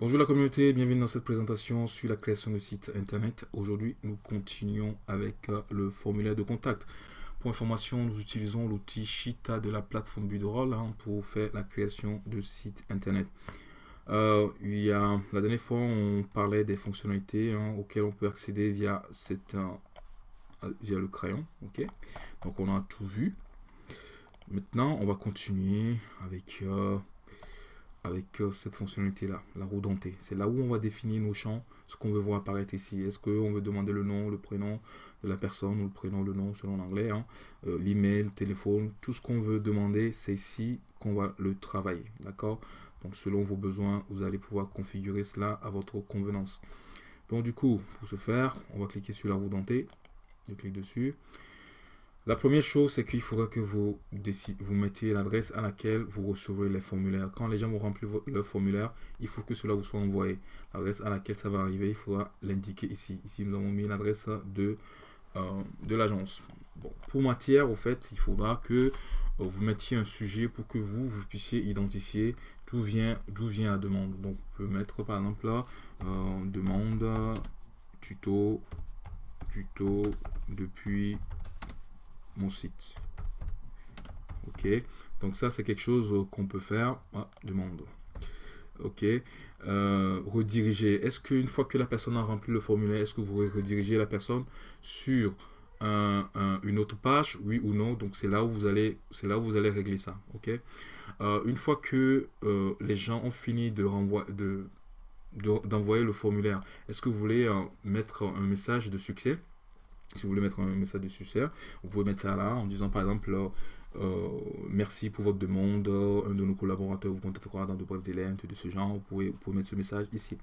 Bonjour la communauté, bienvenue dans cette présentation sur la création de site internet. Aujourd'hui, nous continuons avec euh, le formulaire de contact. Pour information, nous utilisons l'outil Shita de la plateforme Budroll hein, pour faire la création de site internet. Euh, il y a, la dernière fois, on parlait des fonctionnalités hein, auxquelles on peut accéder via, cette, euh, via le crayon. Donc, on a tout vu. Maintenant, on va continuer avec avec euh, cette fonctionnalité-là, la roue dentée. C'est là où on va définir nos champs, ce qu'on veut voir apparaître ici. Est-ce qu'on veut demander le nom, le prénom de la personne, ou le prénom, le nom selon l'anglais, hein. euh, l'email, le téléphone, tout ce qu'on veut demander, c'est ici qu'on va le travailler. D'accord? Donc selon vos besoins, vous allez pouvoir configurer cela à votre convenance. Donc du coup, pour ce faire, on va cliquer sur la roue dentée. Je clique dessus. La première chose, c'est qu'il faudra que vous, vous mettiez l'adresse à laquelle vous recevrez les formulaires. Quand les gens vont remplir leur formulaire, il faut que cela vous soit envoyé. L'adresse à laquelle ça va arriver, il faudra l'indiquer ici. Ici, nous avons mis l'adresse de, euh, de l'agence. Pour matière, au fait, il faudra que euh, vous mettiez un sujet pour que vous, vous puissiez identifier d'où vient, vient la demande. Donc, on peut mettre par exemple là, euh, demande tuto, tuto depuis site. Ok, donc ça c'est quelque chose qu'on peut faire. Ah, demande. Ok, euh, rediriger. Est-ce qu'une fois que la personne a rempli le formulaire, est-ce que vous rediriger la personne sur une autre page, oui ou non Donc c'est là où vous allez, c'est là où vous allez régler ça. Ok. Euh, une fois que euh, les gens ont fini de renvoyer, de d'envoyer le formulaire, est-ce que vous voulez mettre un message de succès? Si vous voulez mettre un message de succès, vous pouvez mettre ça là en disant par exemple euh, merci pour votre demande, un de nos collaborateurs vous contactera dans de brefs délais, de ce genre, vous pouvez, mettre ce message ici.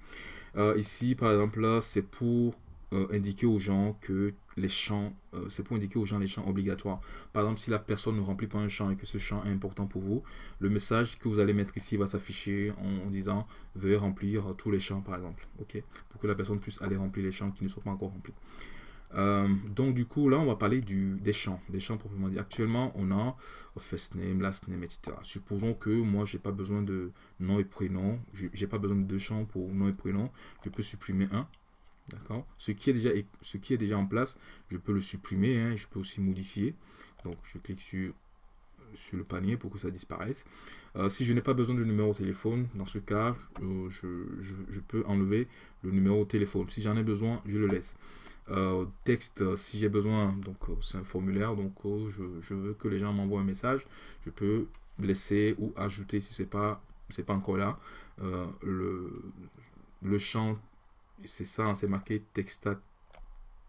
Euh, ici par exemple c'est pour euh, indiquer aux gens que les champs, c'est pour indiquer aux gens les champs obligatoires. Par exemple, si la personne ne remplit pas un champ et que ce champ est important pour vous, le message que vous allez mettre ici va s'afficher en, disant veuillez remplir tous les champs par exemple, ok, pour que la personne puisse aller remplir les champs qui ne sont pas encore remplis. Euh, donc du coup, là, on va parler des champs, des champs proprement dit. Actuellement, on a first name, last name, etc. Supposons que moi, j'ai pas besoin de nom et prénom. J'ai pas besoin de deux champs pour nom et prénom. Je peux supprimer un. D'accord? Ce, qui est déjà, ce qui est déjà en place, je peux le supprimer. Hein, je peux aussi modifier. Donc, je clique sur, sur le panier pour que ça disparaisse. Euh, si je n'ai pas besoin de numéro de téléphone, dans ce cas, euh, je, je, peux enlever le numéro de téléphone. Si j'en ai besoin, je le laisse. Euh, texte euh, si j'ai besoin donc euh, c'est un formulaire donc je, veux que les gens m'envoient un message. Je peux laisser ou ajouter si c'est pas c'est pas encore là. Le, le champ c'est ça hein, c'est marqué texta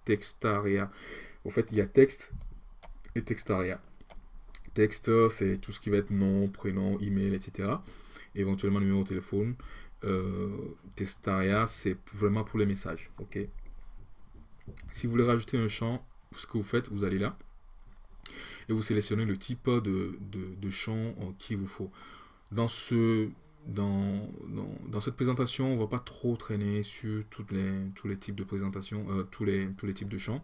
textaria en fait il y a texte et textaria texte c'est tout ce qui va être nom prénom email etc éventuellement numéro de téléphone. Textaria c'est vraiment pour les messages ok? Si vous voulez rajouter un champ, ce que vous faites, vous allez là et vous sélectionnez le type de, champ qu'il vous faut. Dans, ce, dans, dans, cette présentation, on ne va pas trop traîner sur tous les types de présentation, euh, tous les types de champs.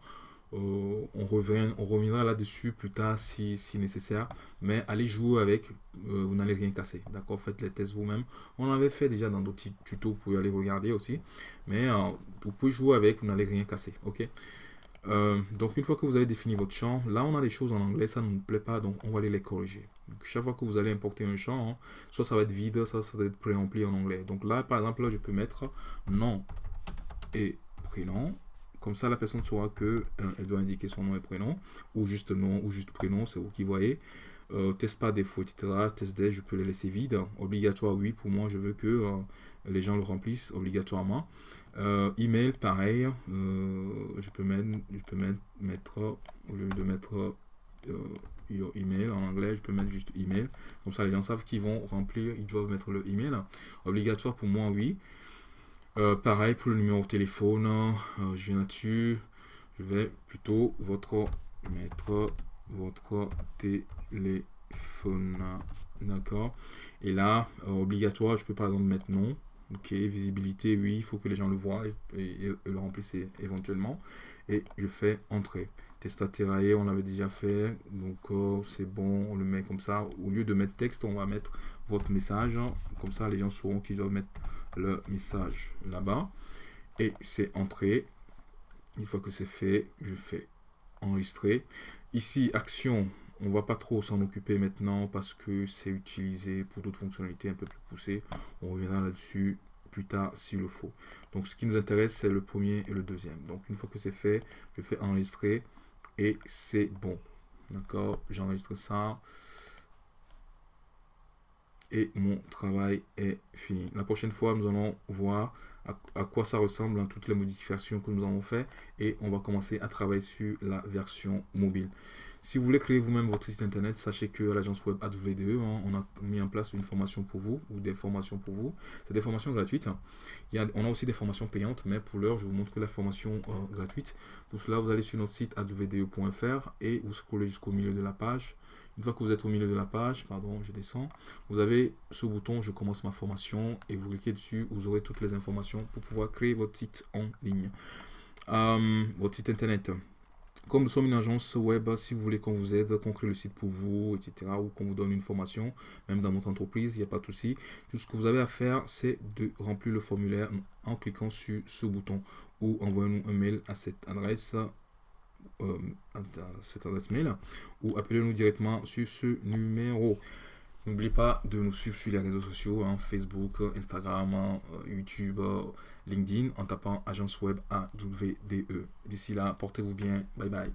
Euh, on, revient, on reviendra là-dessus plus tard si, si, nécessaire. Mais allez jouer avec, euh, vous n'allez rien casser. D'accord Faites les tests vous-même. On l'avait fait déjà dans d'autres tutos, vous pouvez aller regarder aussi. Mais euh, vous pouvez jouer avec, vous n'allez rien casser. Ok? Donc une fois que vous avez défini votre champ, là on a des choses en anglais, ça ne nous plaît pas, donc on va aller les corriger. chaque fois que vous allez importer un champ, hein, soit ça va être vide, soit ça va être pré-rempli en anglais. Donc là par exemple, là, je peux mettre nom et prénom comme ça, la personne saura que euh, elle doit indiquer son nom et prénom, ou juste nom, ou juste prénom, c'est vous qui voyez. Euh, test pas défaut, etc. Test des, je peux les laisser vides. Obligatoire, oui, pour moi, je veux que euh, les gens le remplissent obligatoirement. email, pareil. je peux mettre, je peux mettre, au lieu de mettre your email en anglais, je peux mettre juste email. Comme ça, les gens savent qu'ils vont remplir, ils doivent mettre le email. Obligatoire pour moi, oui. Euh, pareil pour le numéro de téléphone, euh, je viens là-dessus, je vais plutôt votre mettre votre téléphone, d'accord. Et là, euh, obligatoire, je peux par exemple mettre non. Ok, visibilité, oui, il faut que les gens le voient et, le remplissent éventuellement. Et je fais entrer. Testaterae, on l'avait déjà fait. Donc, euh, c'est bon, on le met comme ça. Au lieu de mettre texte, on va mettre votre message. Comme ça, les gens sauront qu'ils doivent mettre le message là-bas. Et c'est entré. Une fois que c'est fait, je fais enregistrer. Ici, action, on va pas trop s'en occuper maintenant parce que c'est utilisé pour d'autres fonctionnalités un peu plus poussées. On reviendra là-dessus plus tard s'il le faut. Donc ce qui nous intéresse, c'est le premier et le deuxième. Donc une fois que c'est fait, je fais enregistrer et c'est bon. D'accord? J'enregistre ça. Et mon travail est fini. La prochaine fois, nous allons voir à, quoi ça ressemble, hein, toutes les modifications que nous avons fait. Et on va commencer à travailler sur la version mobile. Si vous voulez créer vous-même votre site internet, sachez que l'agence web AWDE, hein, on a mis en place une formation pour vous ou des formations pour vous. C'est des formations gratuites. Il y a, on a aussi des formations payantes, mais pour l'heure, je vous montre que la formation euh, gratuite. Pour cela, vous allez sur notre site awde.fr et vous scrollez jusqu'au milieu de la page. Une fois que vous êtes au milieu de la page, pardon, je descends, vous avez ce bouton Je commence ma formation et vous cliquez dessus, vous aurez toutes les informations pour pouvoir créer votre site en ligne. Euh, votre site internet. Comme nous sommes une agence web, si vous voulez qu'on vous aide, qu'on crée le site pour vous, etc., ou qu'on vous donne une formation, même dans votre entreprise, il n'y a pas de souci. Tout ce que vous avez à faire, c'est de remplir le formulaire en cliquant sur ce bouton ou envoyez-nous un mail à cette adresse, euh, à cette adresse mail, ou appelez-nous directement sur ce numéro. N'oubliez pas de nous suivre sur les réseaux sociaux, hein, Facebook, Instagram, euh, YouTube, euh, LinkedIn, en tapant agence web AWDE. D'ici là, portez-vous bien. Bye bye.